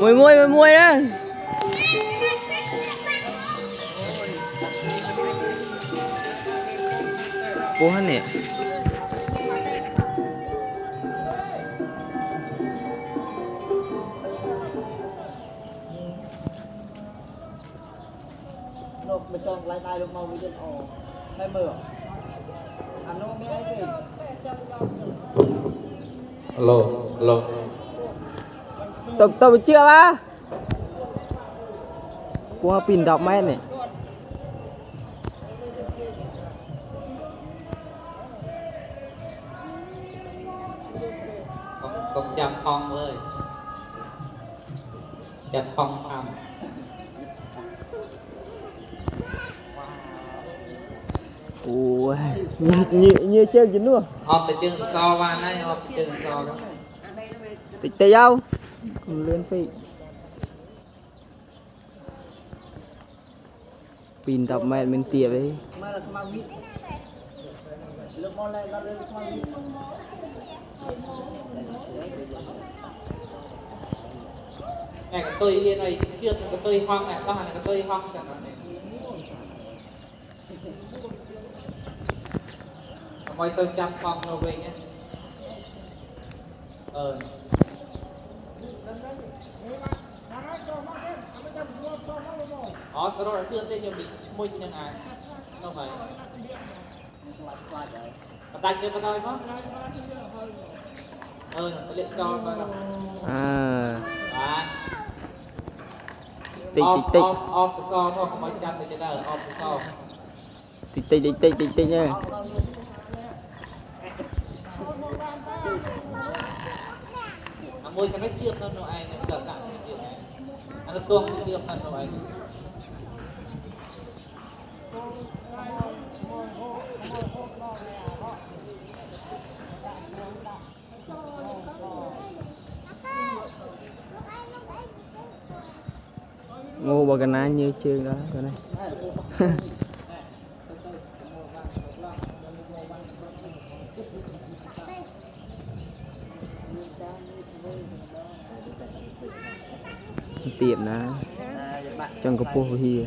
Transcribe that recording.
mùi mùi mùi mùi đó Puhan nè. Nộp mà chọn lại tay được màu với dân Hay mửa Ăn nô mấy ấy gì? Alo, alo. Tập tập chưa ba Qua pin đọc mét này. Con con chăm phong ơi. Chăm phong thầm. Ủa Như, như, chơi gì nữa? Họp từ trường so qua đây họp từ trường so đó. Tịch đâu? Còn Ừ, lên phi. Pin tập mẹ mình tìa ấy. Này, cái tôi yên này kia cái tôi hoang này ta là cái tôi hoang chẳng này. Mọi tôi chăm phong rồi về nhé. Ờ. អូសរត់ជឿទេខ្ញុំឈ្មោះនឹងអានោះហើយបន្តាច់ទៅបន្តហើយផងអឺលាក់ដល់បាទអឺបាទតិចតិចអបអបកសមកកុំឲ្យចាំតិចទៅអបកសតិចតិចតិចតិចតិចហ្នឹង môi cái nó chiêm hơn đâu ai, nó giật nặng cái chiêm này. Nó tuông cái chiêm hơn đâu ai Ngô bà gần ai như ទៀតណាចង់កពស់វិហារ